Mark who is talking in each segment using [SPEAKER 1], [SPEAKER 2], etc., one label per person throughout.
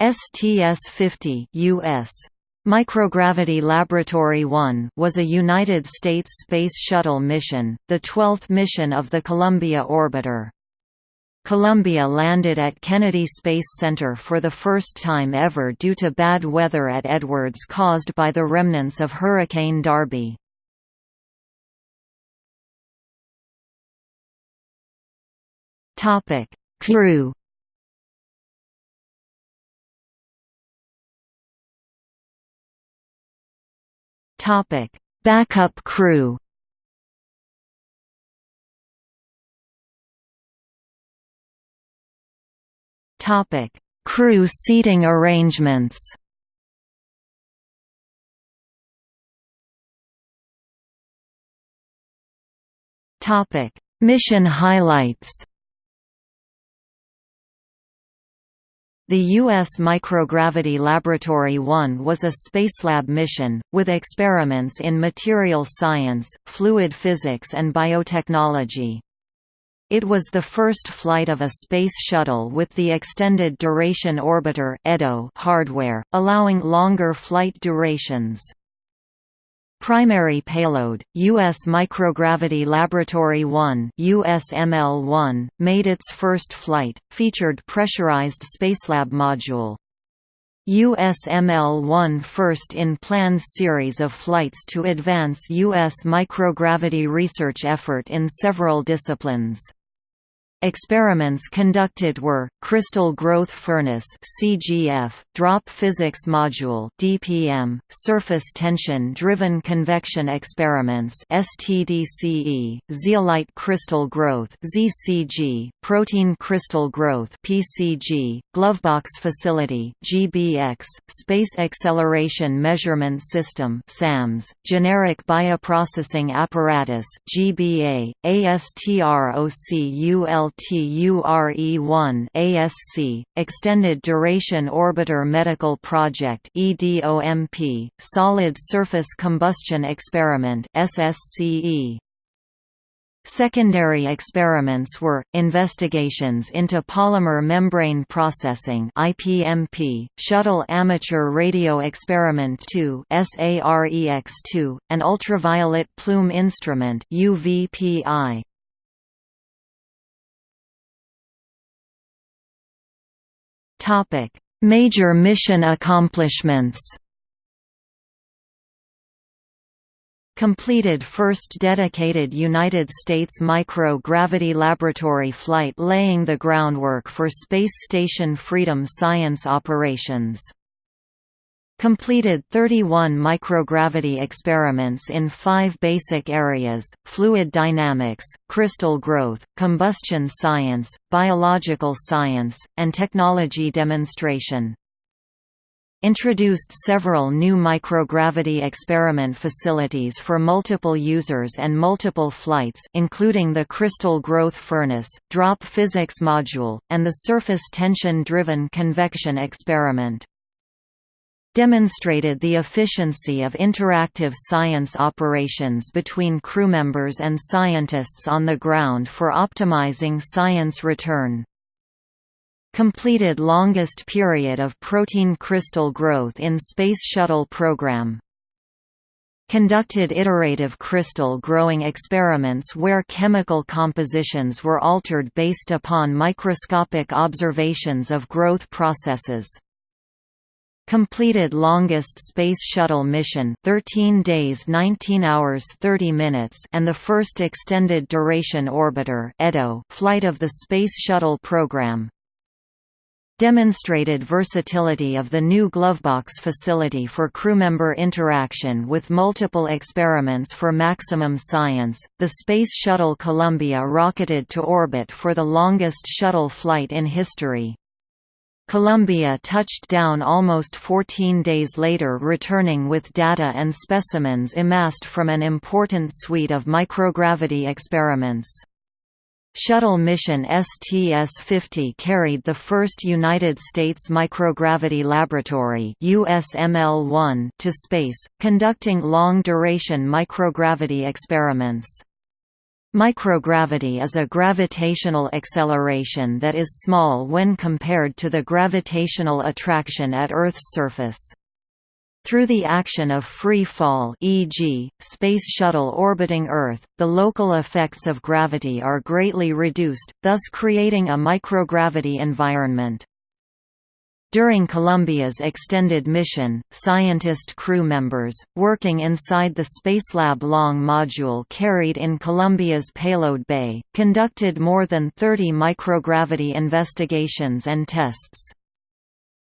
[SPEAKER 1] STS-50 US. Microgravity Laboratory 1 was a United States Space Shuttle mission, the 12th mission of the Columbia orbiter. Columbia landed at Kennedy Space Center for the first time ever due to bad weather at Edwards caused by the remnants of Hurricane Darby. Crew Topic: Backup crew. Topic: Crew seating arrangements. Topic: Mission highlights. The U.S. Microgravity Laboratory 1 was a Spacelab mission, with experiments in material science, fluid physics and biotechnology. It was the first flight of a space shuttle with the Extended Duration Orbiter EDO hardware, allowing longer flight durations. Primary payload, U.S. Microgravity Laboratory 1 USML-1, made its first flight, featured pressurized Spacelab module. USML-1 first in planned series of flights to advance U.S. microgravity research effort in several disciplines. Experiments conducted were crystal growth furnace (CGF), drop physics module (DPM), surface tension driven convection experiments (STDCE), zeolite crystal growth (ZCG), protein crystal growth (PCG), glovebox facility (GBX), space acceleration measurement system (SAMS), generic bioprocessing apparatus (GBA), ASTROCUL LTURE-1 ASC, Extended Duration Orbiter Medical Project EDOMP, Solid Surface Combustion Experiment SSCE. Secondary experiments were, investigations into polymer membrane processing IPMP, Shuttle Amateur Radio Experiment 2 SAREX2, and Ultraviolet Plume Instrument UVPI. Topic: Major mission accomplishments. Completed first dedicated United States micro-gravity laboratory flight laying the groundwork for Space Station Freedom science operations. Completed 31 microgravity experiments in five basic areas, fluid dynamics, crystal growth, combustion science, biological science, and technology demonstration. Introduced several new microgravity experiment facilities for multiple users and multiple flights including the crystal growth furnace, drop physics module, and the surface tension-driven convection experiment demonstrated the efficiency of interactive science operations between crew members and scientists on the ground for optimizing science return. Completed longest period of protein crystal growth in Space Shuttle program. Conducted iterative crystal growing experiments where chemical compositions were altered based upon microscopic observations of growth processes. Completed longest Space Shuttle mission 13 days 19 hours 30 minutes and the first extended duration orbiter flight of the Space Shuttle program. Demonstrated versatility of the new Glovebox facility for crewmember interaction with multiple experiments for maximum science. The Space Shuttle Columbia rocketed to orbit for the longest shuttle flight in history. Columbia touched down almost 14 days later returning with data and specimens amassed from an important suite of microgravity experiments. Shuttle mission STS-50 carried the first United States Microgravity Laboratory USML-1 to space, conducting long-duration microgravity experiments. Microgravity is a gravitational acceleration that is small when compared to the gravitational attraction at Earth's surface. Through the action of free fall e.g., Space Shuttle orbiting Earth, the local effects of gravity are greatly reduced, thus creating a microgravity environment. During Columbia's extended mission, scientist crew members, working inside the Spacelab Long module carried in Columbia's payload bay, conducted more than 30 microgravity investigations and tests.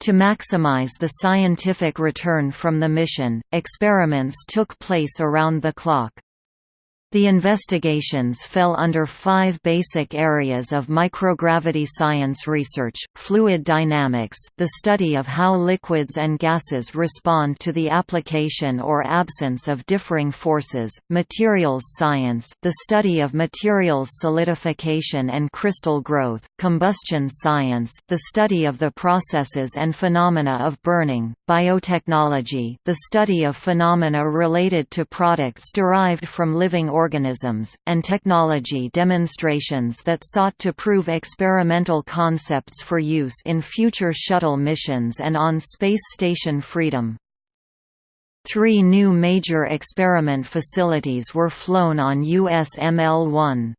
[SPEAKER 1] To maximize the scientific return from the mission, experiments took place around the clock. The investigations fell under five basic areas of microgravity science research, fluid dynamics the study of how liquids and gases respond to the application or absence of differing forces, materials science the study of materials solidification and crystal growth, combustion science the study of the processes and phenomena of burning, biotechnology the study of phenomena related to products derived from living organisms organisms, and technology demonstrations that sought to prove experimental concepts for use in future shuttle missions and on Space Station Freedom. Three new major experiment facilities were flown on USML-1.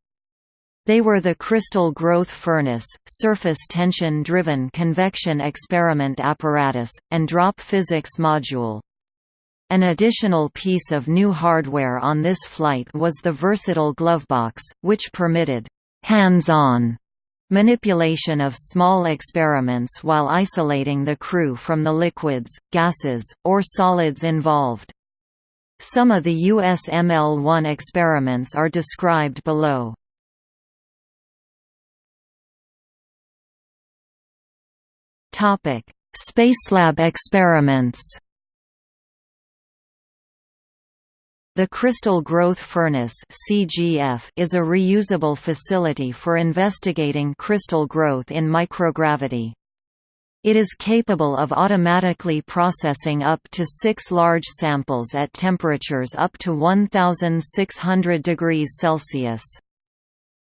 [SPEAKER 1] They were the Crystal Growth Furnace, Surface Tension-Driven Convection Experiment Apparatus, and Drop Physics Module. An additional piece of new hardware on this flight was the versatile glovebox, which permitted hands-on manipulation of small experiments while isolating the crew from the liquids, gases, or solids involved. Some of the USML-1 experiments are described below. Spacelab experiments The Crystal Growth Furnace (CGF) is a reusable facility for investigating crystal growth in microgravity. It is capable of automatically processing up to 6 large samples at temperatures up to 1600 degrees Celsius.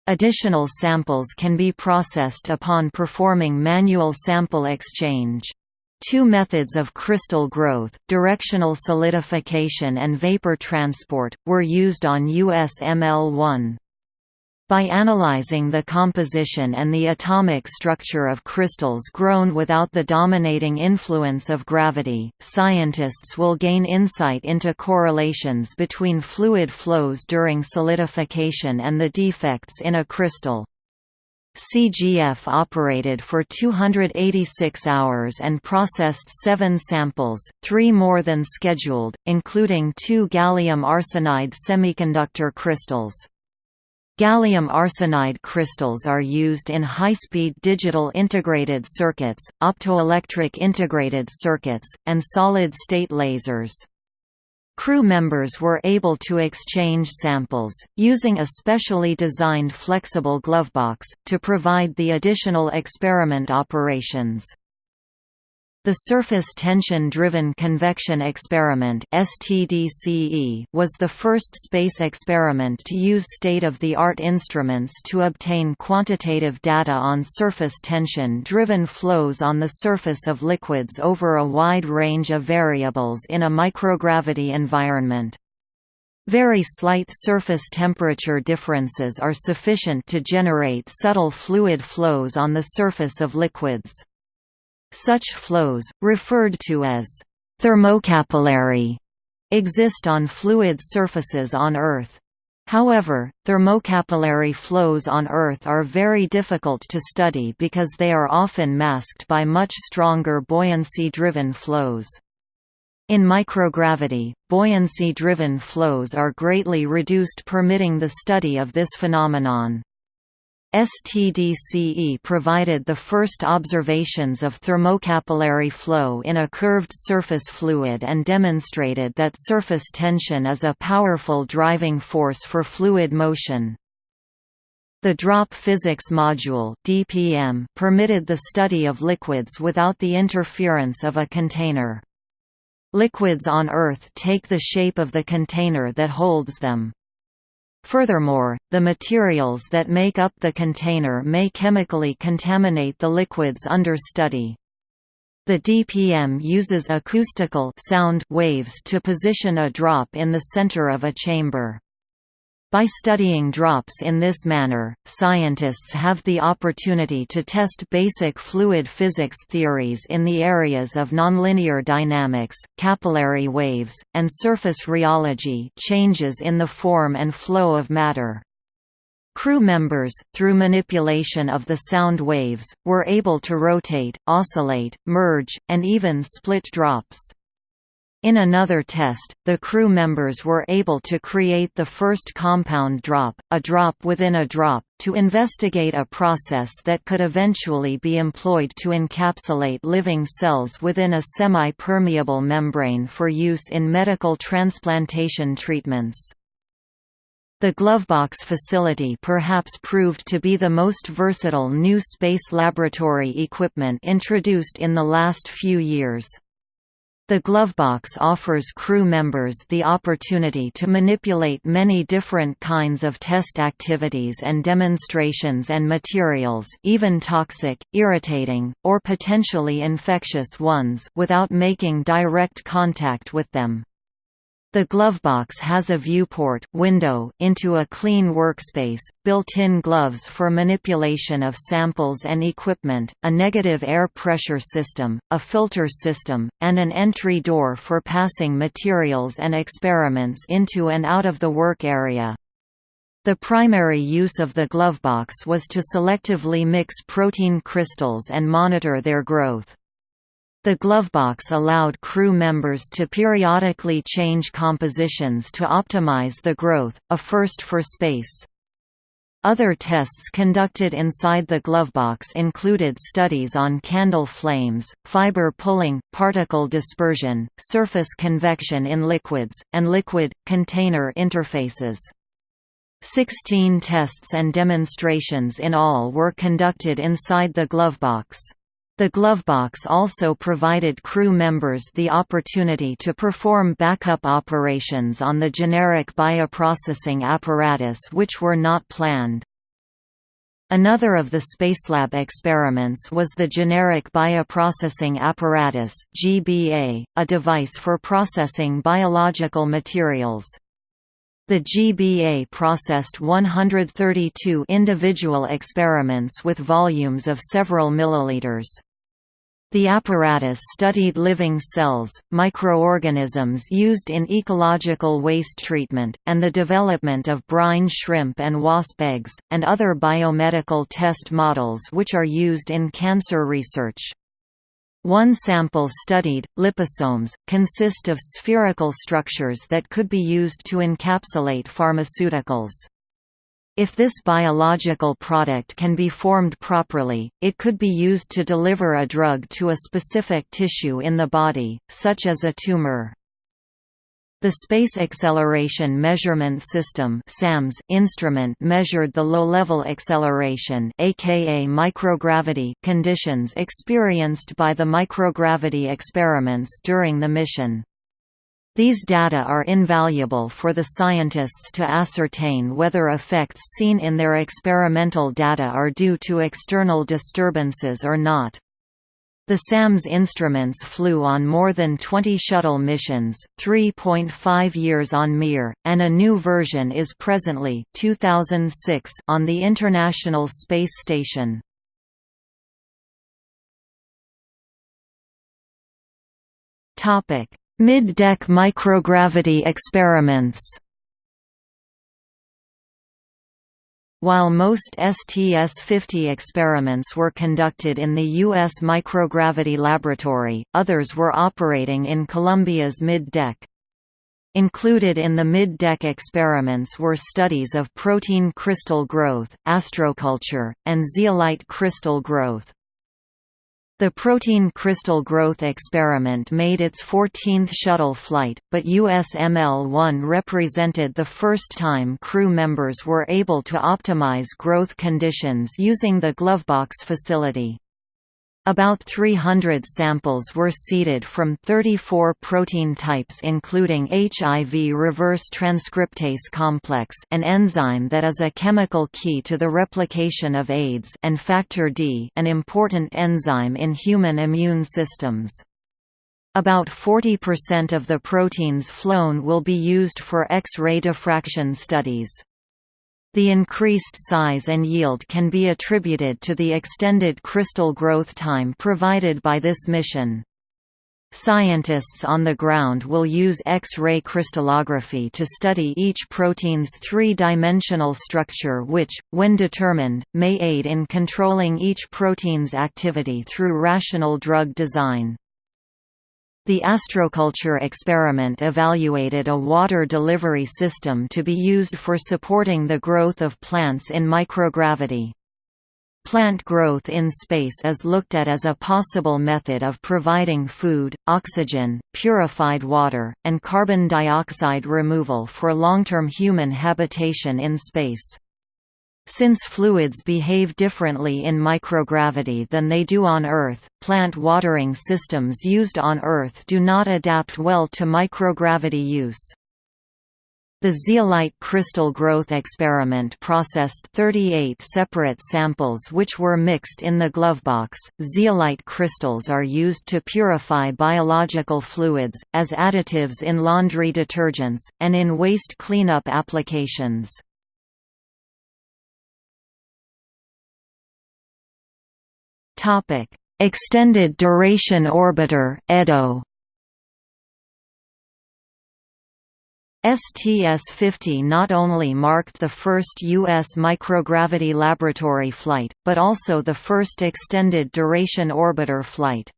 [SPEAKER 1] Additional samples can be processed upon performing manual sample exchange. Two methods of crystal growth, directional solidification and vapor transport, were used on USML-1. By analyzing the composition and the atomic structure of crystals grown without the dominating influence of gravity, scientists will gain insight into correlations between fluid flows during solidification and the defects in a crystal. CGF operated for 286 hours and processed seven samples, three more than scheduled, including two gallium arsenide semiconductor crystals. Gallium arsenide crystals are used in high-speed digital integrated circuits, optoelectric integrated circuits, and solid-state lasers. Crew members were able to exchange samples, using a specially designed flexible glovebox, to provide the additional experiment operations. The Surface Tension-Driven Convection Experiment was the first space experiment to use state-of-the-art instruments to obtain quantitative data on surface tension-driven flows on the surface of liquids over a wide range of variables in a microgravity environment. Very slight surface temperature differences are sufficient to generate subtle fluid flows on the surface of liquids. Such flows, referred to as thermocapillary, exist on fluid surfaces on Earth. However, thermocapillary flows on Earth are very difficult to study because they are often masked by much stronger buoyancy-driven flows. In microgravity, buoyancy-driven flows are greatly reduced permitting the study of this phenomenon. STDCE provided the first observations of thermocapillary flow in a curved surface fluid and demonstrated that surface tension is a powerful driving force for fluid motion. The Drop Physics Module DPM permitted the study of liquids without the interference of a container. Liquids on Earth take the shape of the container that holds them. Furthermore, the materials that make up the container may chemically contaminate the liquids under study. The DPM uses acoustical sound waves to position a drop in the center of a chamber. By studying drops in this manner, scientists have the opportunity to test basic fluid physics theories in the areas of nonlinear dynamics, capillary waves, and surface rheology changes in the form and flow of matter. Crew members, through manipulation of the sound waves, were able to rotate, oscillate, merge, and even split drops. In another test, the crew members were able to create the first compound drop, a drop within a drop, to investigate a process that could eventually be employed to encapsulate living cells within a semi-permeable membrane for use in medical transplantation treatments. The Glovebox facility perhaps proved to be the most versatile new space laboratory equipment introduced in the last few years. The Glovebox offers crew members the opportunity to manipulate many different kinds of test activities and demonstrations and materials even toxic, irritating, or potentially infectious ones without making direct contact with them. The glovebox has a viewport window into a clean workspace, built-in gloves for manipulation of samples and equipment, a negative air pressure system, a filter system, and an entry door for passing materials and experiments into and out of the work area. The primary use of the glovebox was to selectively mix protein crystals and monitor their growth. The glovebox allowed crew members to periodically change compositions to optimize the growth, a first for space. Other tests conducted inside the glovebox included studies on candle flames, fiber pulling, particle dispersion, surface convection in liquids, and liquid-container interfaces. Sixteen tests and demonstrations in all were conducted inside the glovebox. The Glovebox also provided crew members the opportunity to perform backup operations on the generic bioprocessing apparatus which were not planned. Another of the Spacelab experiments was the Generic Bioprocessing Apparatus GBA, a device for processing biological materials. The GBA processed 132 individual experiments with volumes of several milliliters. The apparatus studied living cells, microorganisms used in ecological waste treatment, and the development of brine shrimp and wasp eggs, and other biomedical test models which are used in cancer research. One sample studied, liposomes, consist of spherical structures that could be used to encapsulate pharmaceuticals. If this biological product can be formed properly, it could be used to deliver a drug to a specific tissue in the body, such as a tumor. The Space Acceleration Measurement System (SAMS) instrument measured the low-level acceleration aka microgravity conditions experienced by the microgravity experiments during the mission. These data are invaluable for the scientists to ascertain whether effects seen in their experimental data are due to external disturbances or not. The SAMS instruments flew on more than 20 shuttle missions, 3.5 years on Mir, and a new version is presently 2006 on the International Space Station. Mid-deck microgravity experiments While most STS-50 experiments were conducted in the U.S. Microgravity Laboratory, others were operating in Columbia's mid-deck. Included in the mid-deck experiments were studies of protein crystal growth, astroculture, and zeolite crystal growth. The protein crystal growth experiment made its 14th shuttle flight, but USML-1 represented the first time crew members were able to optimize growth conditions using the Glovebox facility. About 300 samples were seeded from 34 protein types including HIV reverse transcriptase complex an enzyme that is a chemical key to the replication of AIDS and factor D an important enzyme in human immune systems. About 40% of the proteins flown will be used for X-ray diffraction studies. The increased size and yield can be attributed to the extended crystal growth time provided by this mission. Scientists on the ground will use X-ray crystallography to study each protein's three-dimensional structure which, when determined, may aid in controlling each protein's activity through rational drug design. The astroculture experiment evaluated a water delivery system to be used for supporting the growth of plants in microgravity. Plant growth in space is looked at as a possible method of providing food, oxygen, purified water, and carbon dioxide removal for long-term human habitation in space. Since fluids behave differently in microgravity than they do on Earth, plant watering systems used on Earth do not adapt well to microgravity use. The zeolite crystal growth experiment processed 38 separate samples which were mixed in the glovebox. Zeolite crystals are used to purify biological fluids, as additives in laundry detergents, and in waste cleanup applications. Topic: Extended Duration Orbiter (EDO). STS-50 not only marked the first U.S. microgravity laboratory flight, but also the first extended duration orbiter flight.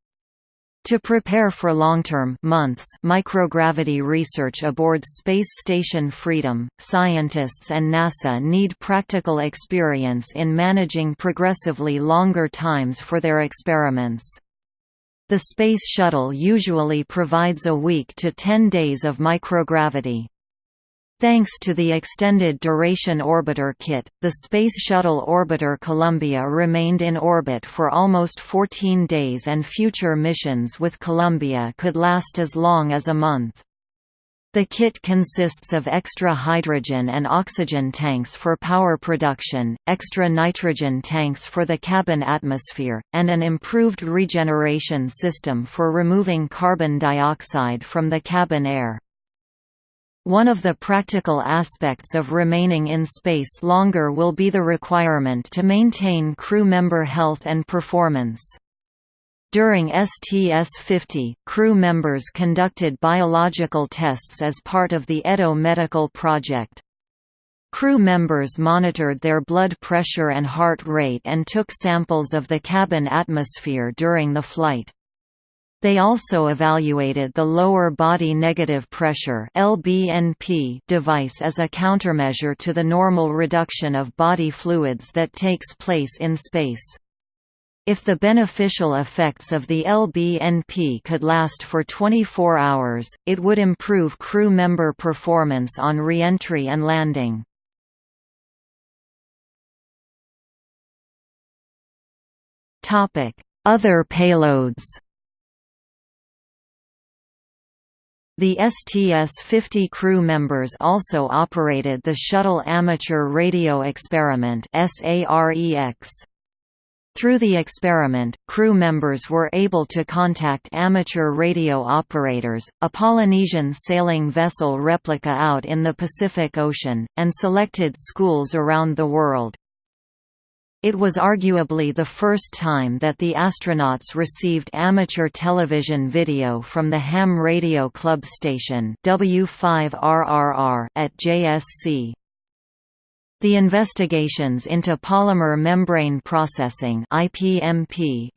[SPEAKER 1] To prepare for long-term months microgravity research aboard Space Station Freedom, scientists and NASA need practical experience in managing progressively longer times for their experiments. The Space Shuttle usually provides a week to 10 days of microgravity. Thanks to the Extended Duration Orbiter kit, the Space Shuttle Orbiter Columbia remained in orbit for almost 14 days and future missions with Columbia could last as long as a month. The kit consists of extra hydrogen and oxygen tanks for power production, extra nitrogen tanks for the cabin atmosphere, and an improved regeneration system for removing carbon dioxide from the cabin air. One of the practical aspects of remaining in space longer will be the requirement to maintain crew member health and performance. During STS-50, crew members conducted biological tests as part of the EDO medical project. Crew members monitored their blood pressure and heart rate and took samples of the cabin atmosphere during the flight. They also evaluated the lower body negative pressure (LBNP) device as a countermeasure to the normal reduction of body fluids that takes place in space. If the beneficial effects of the LBNP could last for 24 hours, it would improve crew member performance on reentry and landing. Other payloads The STS-50 crew members also operated the Shuttle Amateur Radio Experiment. Through the experiment, crew members were able to contact amateur radio operators, a Polynesian sailing vessel replica out in the Pacific Ocean, and selected schools around the world. It was arguably the first time that the astronauts received amateur television video from the Ham Radio Club station W5RRR at JSC. The investigations into polymer membrane processing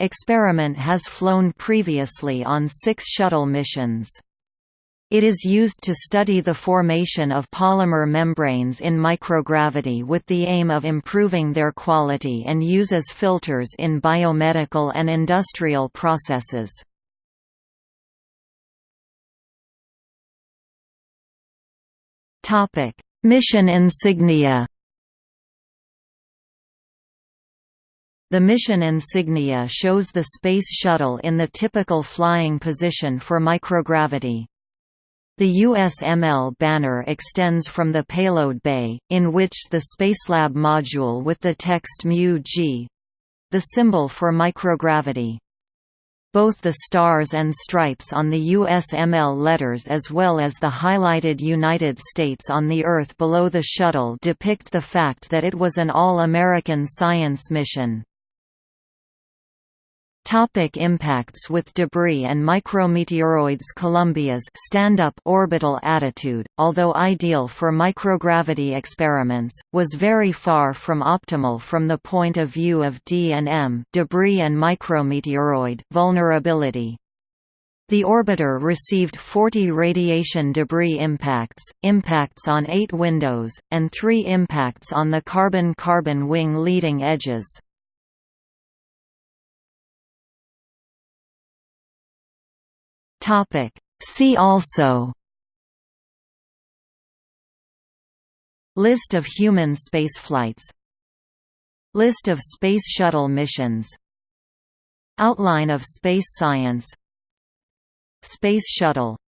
[SPEAKER 1] experiment has flown previously on 6 shuttle missions. It is used to study the formation of polymer membranes in microgravity with the aim of improving their quality and uses filters in biomedical and industrial processes. Mission insignia The mission insignia shows the Space Shuttle in the typical flying position for microgravity. The USML banner extends from the payload bay, in which the Spacelab module with the text mu-g—the symbol for microgravity. Both the stars and stripes on the USML letters as well as the highlighted United States on the Earth below the shuttle depict the fact that it was an all-American science mission. Topic impacts with debris and micrometeoroids Columbia's stand-up orbital attitude, although ideal for microgravity experiments, was very far from optimal from the point of view of D&M debris and micrometeoroid vulnerability. The orbiter received 40 radiation debris impacts, impacts on eight windows, and three impacts on the carbon-carbon wing leading edges. Topic. See also List of human spaceflights List of Space Shuttle missions Outline of space science Space Shuttle